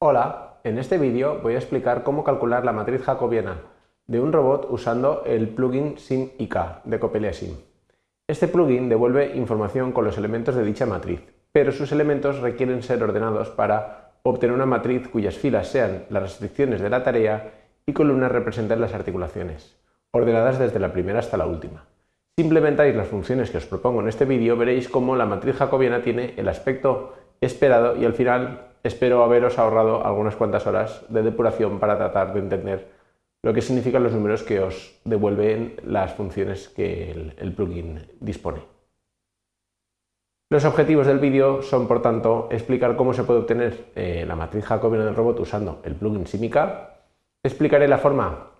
Hola, en este vídeo voy a explicar cómo calcular la matriz jacobiana de un robot usando el plugin SimIK de Copelia Sim. Este plugin devuelve información con los elementos de dicha matriz, pero sus elementos requieren ser ordenados para obtener una matriz cuyas filas sean las restricciones de la tarea y columnas representen las articulaciones, ordenadas desde la primera hasta la última. Si implementáis las funciones que os propongo en este vídeo, veréis cómo la matriz jacobiana tiene el aspecto esperado y al final espero haberos ahorrado algunas cuantas horas de depuración para tratar de entender lo que significan los números que os devuelven las funciones que el, plugin dispone. Los objetivos del vídeo son, por tanto, explicar cómo se puede obtener eh, la matriz jacobiana del robot usando el plugin Simica, explicaré la forma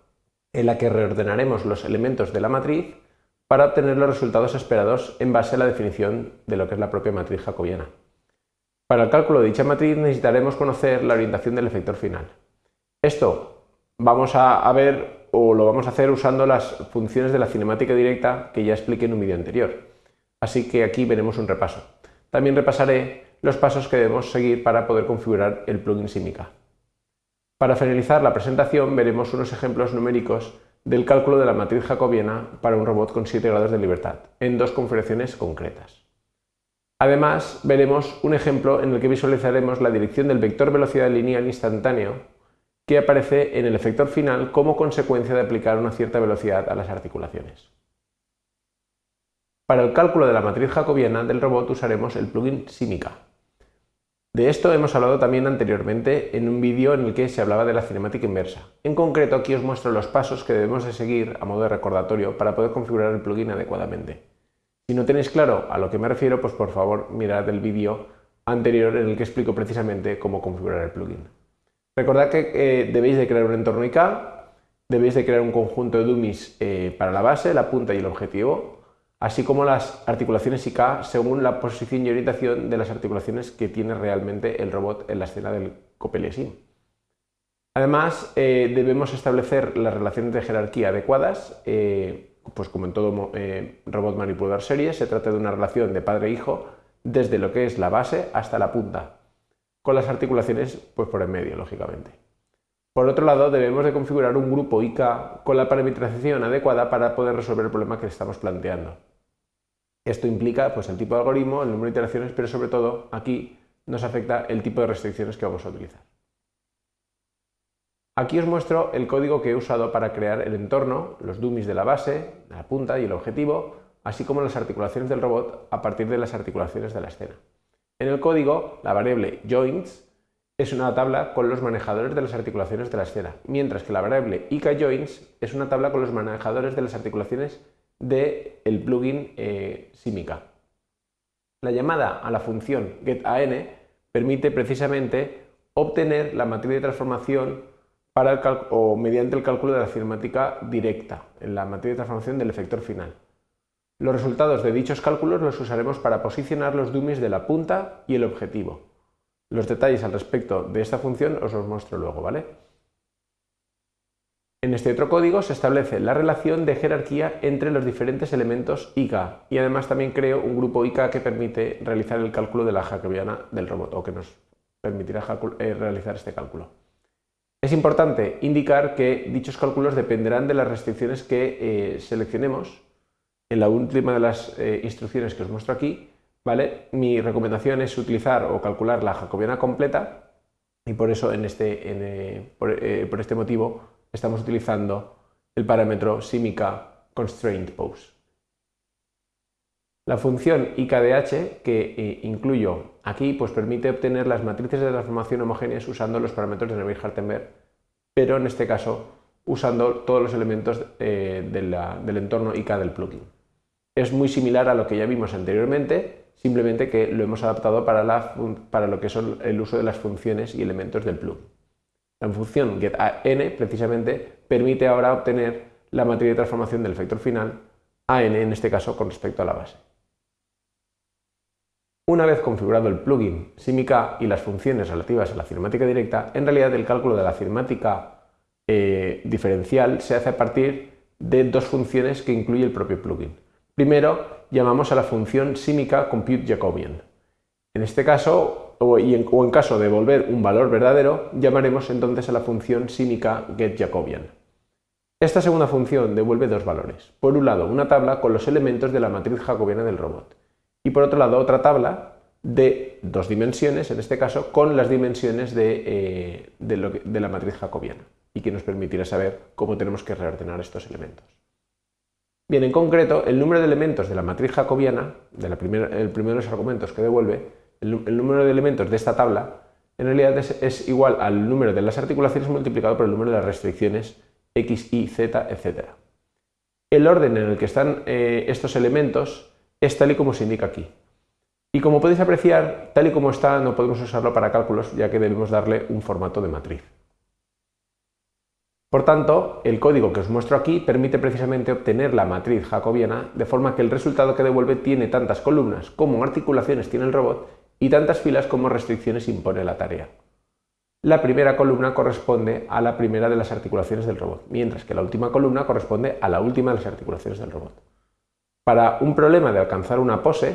en la que reordenaremos los elementos de la matriz para obtener los resultados esperados en base a la definición de lo que es la propia matriz jacobiana. Para el cálculo de dicha matriz necesitaremos conocer la orientación del efector final. Esto vamos a, ver o lo vamos a hacer usando las funciones de la cinemática directa que ya expliqué en un vídeo anterior. Así que aquí veremos un repaso. También repasaré los pasos que debemos seguir para poder configurar el plugin Simica. Para finalizar la presentación veremos unos ejemplos numéricos del cálculo de la matriz jacobiana para un robot con 7 grados de libertad, en dos configuraciones concretas. Además, veremos un ejemplo en el que visualizaremos la dirección del vector velocidad lineal instantáneo que aparece en el efector final como consecuencia de aplicar una cierta velocidad a las articulaciones. Para el cálculo de la matriz jacobiana del robot usaremos el plugin Simica. De esto hemos hablado también anteriormente en un vídeo en el que se hablaba de la cinemática inversa. En concreto aquí os muestro los pasos que debemos de seguir a modo de recordatorio para poder configurar el plugin adecuadamente. Si no tenéis claro a lo que me refiero, pues por favor mirad el vídeo anterior en el que explico precisamente cómo configurar el plugin. Recordad que eh, debéis de crear un entorno IK, debéis de crear un conjunto de dummies eh, para la base, la punta y el objetivo, así como las articulaciones IK según la posición y orientación de las articulaciones que tiene realmente el robot en la escena del Copelia Sim. Además, eh, debemos establecer las relaciones de jerarquía adecuadas, pues como en todo eh, robot manipulador serie, se trata de una relación de padre-hijo desde lo que es la base hasta la punta, con las articulaciones pues por en medio, lógicamente. Por otro lado, debemos de configurar un grupo IK con la parametrización adecuada para poder resolver el problema que estamos planteando. Esto implica pues, el tipo de algoritmo, el número de iteraciones, pero sobre todo aquí nos afecta el tipo de restricciones que vamos a utilizar. Aquí os muestro el código que he usado para crear el entorno, los dummies de la base, la punta y el objetivo, así como las articulaciones del robot a partir de las articulaciones de la escena. En el código, la variable joints es una tabla con los manejadores de las articulaciones de la escena, mientras que la variable ikJoints es una tabla con los manejadores de las articulaciones del plugin eh, Simica. La llamada a la función getAn permite precisamente obtener la matriz de transformación o mediante el cálculo de la cinemática directa en la materia de transformación del efector final. Los resultados de dichos cálculos los usaremos para posicionar los dummies de la punta y el objetivo. Los detalles al respecto de esta función os los muestro luego, ¿vale? En este otro código se establece la relación de jerarquía entre los diferentes elementos IK y además también creo un grupo IK que permite realizar el cálculo de la jacobiana del robot o que nos permitirá eh, realizar este cálculo. Es importante indicar que dichos cálculos dependerán de las restricciones que eh, seleccionemos en la última de las eh, instrucciones que os muestro aquí. ¿vale? Mi recomendación es utilizar o calcular la jacobiana completa y por eso en este, eh, por, este motivo estamos utilizando el parámetro simica constraint pose. La función IKDH que incluyo aquí pues permite obtener las matrices de transformación homogéneas usando los parámetros de Neville-Hartenberg, pero en este caso usando todos los elementos eh, del entorno IK del plugin. Es muy similar a lo que ya vimos anteriormente, simplemente que lo hemos adaptado para, para lo que son el uso de las funciones y elementos del plugin. La función getAn precisamente permite ahora obtener la matriz de transformación del efector final, AN en este caso con respecto a la base. Una vez configurado el plugin Simica y las funciones relativas a la cinemática directa, en realidad el cálculo de la cinemática eh, diferencial se hace a partir de dos funciones que incluye el propio plugin. Primero, llamamos a la función Simica Compute Jacobian. En este caso, o, en, caso de devolver un valor verdadero, llamaremos entonces a la función símica getJacobian. Esta segunda función devuelve dos valores. Por un lado, una tabla con los elementos de la matriz jacobiana del robot. Y por otro lado, otra tabla de dos dimensiones, en este caso, con las dimensiones de, eh, de la matriz jacobiana y que nos permitirá saber cómo tenemos que reordenar estos elementos. Bien, en concreto, el número de elementos de la matriz jacobiana, de el primero de los argumentos que devuelve, el, número de elementos de esta tabla, en realidad es, igual al número de las articulaciones multiplicado por el número de las restricciones x, y, z, etc. El orden en el que están eh, estos elementos es tal y como se indica aquí. Y como podéis apreciar, tal y como está, no podemos usarlo para cálculos, ya que debemos darle un formato de matriz. Por tanto, el código que os muestro aquí permite precisamente obtener la matriz jacobiana de forma que el resultado que devuelve tiene tantas columnas como articulaciones tiene el robot y tantas filas como restricciones impone la tarea. La primera columna corresponde a la primera de las articulaciones del robot, mientras que la última columna corresponde a la última de las articulaciones del robot. Para un problema de alcanzar una pose,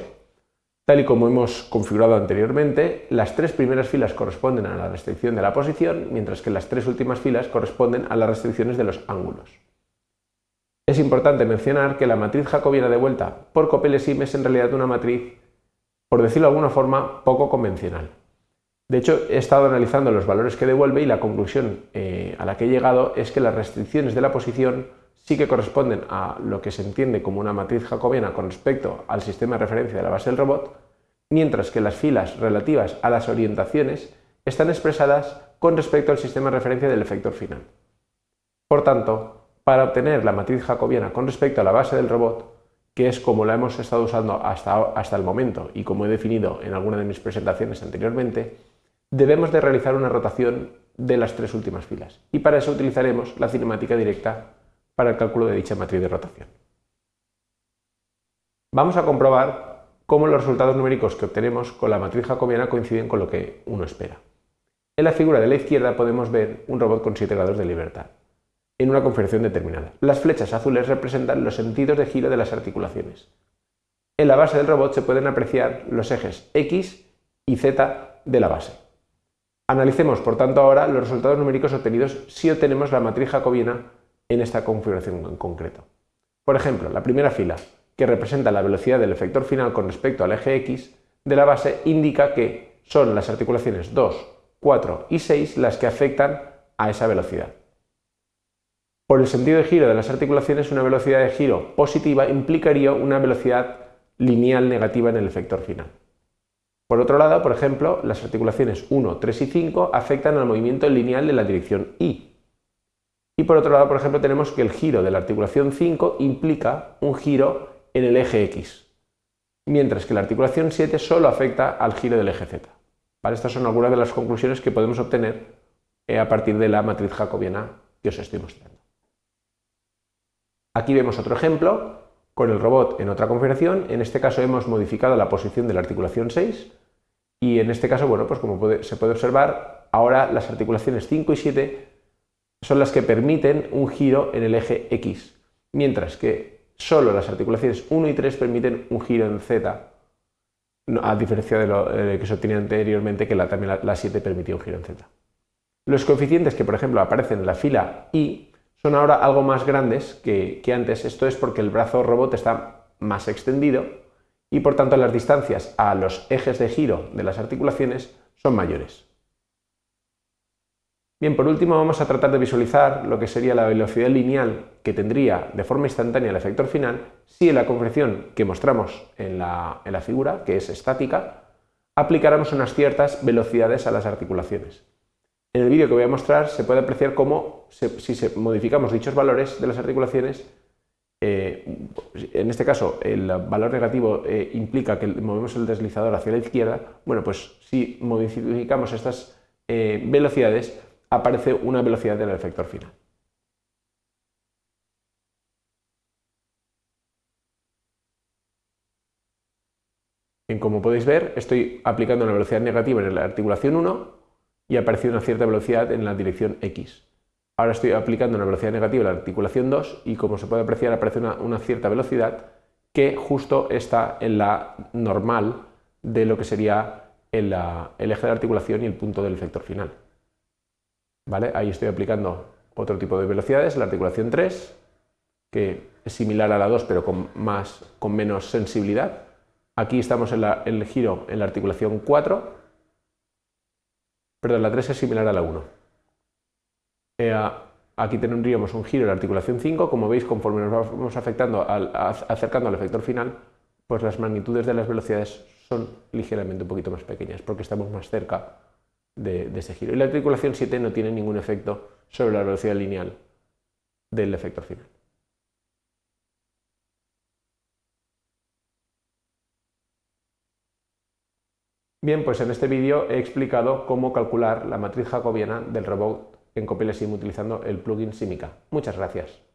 Tal y como hemos configurado anteriormente, las tres primeras filas corresponden a la restricción de la posición, mientras que las tres últimas filas corresponden a las restricciones de los ángulos. Es importante mencionar que la matriz jacobiana de vuelta por Copelesim es en realidad una matriz, por decirlo de alguna forma, poco convencional. De hecho, he estado analizando los valores que devuelve y la conclusión eh, a la que he llegado es que las restricciones de la posición sí que corresponden a lo que se entiende como una matriz jacobiana con respecto al sistema de referencia de la base del robot, mientras que las filas relativas a las orientaciones están expresadas con respecto al sistema de referencia del efector final. Por tanto, para obtener la matriz jacobiana con respecto a la base del robot, que es como la hemos estado usando hasta, hasta el momento y como he definido en alguna de mis presentaciones anteriormente, debemos de realizar una rotación de las tres últimas filas y para eso utilizaremos la cinemática directa para el cálculo de dicha matriz de rotación. Vamos a comprobar cómo los resultados numéricos que obtenemos con la matriz jacobiana coinciden con lo que uno espera. En la figura de la izquierda podemos ver un robot con 7 grados de libertad, en una configuración determinada. Las flechas azules representan los sentidos de giro de las articulaciones. En la base del robot se pueden apreciar los ejes X y Z de la base. Analicemos, por tanto, ahora los resultados numéricos obtenidos si obtenemos la matriz jacobiana en esta configuración en concreto. Por ejemplo, la primera fila, que representa la velocidad del efector final con respecto al eje X de la base, indica que son las articulaciones 2, 4 y 6 las que afectan a esa velocidad. Por el sentido de giro de las articulaciones, una velocidad de giro positiva implicaría una velocidad lineal negativa en el efector final. Por otro lado, por ejemplo, las articulaciones 1, 3 y 5 afectan al movimiento lineal de la dirección Y, y por otro lado, por ejemplo, tenemos que el giro de la articulación 5 implica un giro en el eje X, mientras que la articulación 7 solo afecta al giro del eje Z. Estas son algunas de las conclusiones que podemos obtener eh, a partir de la matriz jacobiana que os estoy mostrando. Aquí vemos otro ejemplo con el robot en otra configuración. En este caso hemos modificado la posición de la articulación 6 y en este caso, bueno, pues como se puede observar, ahora las articulaciones 5 y 7 son las que permiten un giro en el eje X, mientras que solo las articulaciones 1 y 3 permiten un giro en Z, a diferencia de lo eh, que se obtenía anteriormente, que la, también la, 7 permitía un giro en Z. Los coeficientes que, por ejemplo, aparecen en la fila Y son ahora algo más grandes que, que antes. Esto es porque el brazo robot está más extendido y, por tanto, las distancias a los ejes de giro de las articulaciones son mayores. Bien, por último vamos a tratar de visualizar lo que sería la velocidad lineal que tendría de forma instantánea el efector final si en la configuración que mostramos en la, figura, que es estática, aplicáramos unas ciertas velocidades a las articulaciones. En el vídeo que voy a mostrar se puede apreciar cómo, si modificamos dichos valores de las articulaciones, eh, en este caso el valor negativo eh, implica que movemos el deslizador hacia la izquierda, bueno, pues si modificamos estas eh, velocidades, aparece una velocidad del efector final. Bien, como podéis ver, estoy aplicando una velocidad negativa en la articulación 1 y ha aparecido una cierta velocidad en la dirección X. Ahora estoy aplicando una velocidad negativa en la articulación 2 y como se puede apreciar aparece una, cierta velocidad que justo está en la normal de lo que sería el eje de articulación y el punto del efector final. Ahí estoy aplicando otro tipo de velocidades, la articulación 3, que es similar a la 2 pero con, menos sensibilidad. Aquí estamos en, el giro en la articulación 4, perdón, la 3 es similar a la 1. Eh, aquí tendríamos un giro en la articulación 5, como veis conforme nos vamos afectando acercando al efector final, pues las magnitudes de las velocidades son ligeramente un poquito más pequeñas porque estamos más cerca de, ese giro. Y la articulación 7 no tiene ningún efecto sobre la velocidad lineal del efector final. Bien, pues en este vídeo he explicado cómo calcular la matriz jacobiana del robot en CopeleSim utilizando el plugin Simica. Muchas gracias.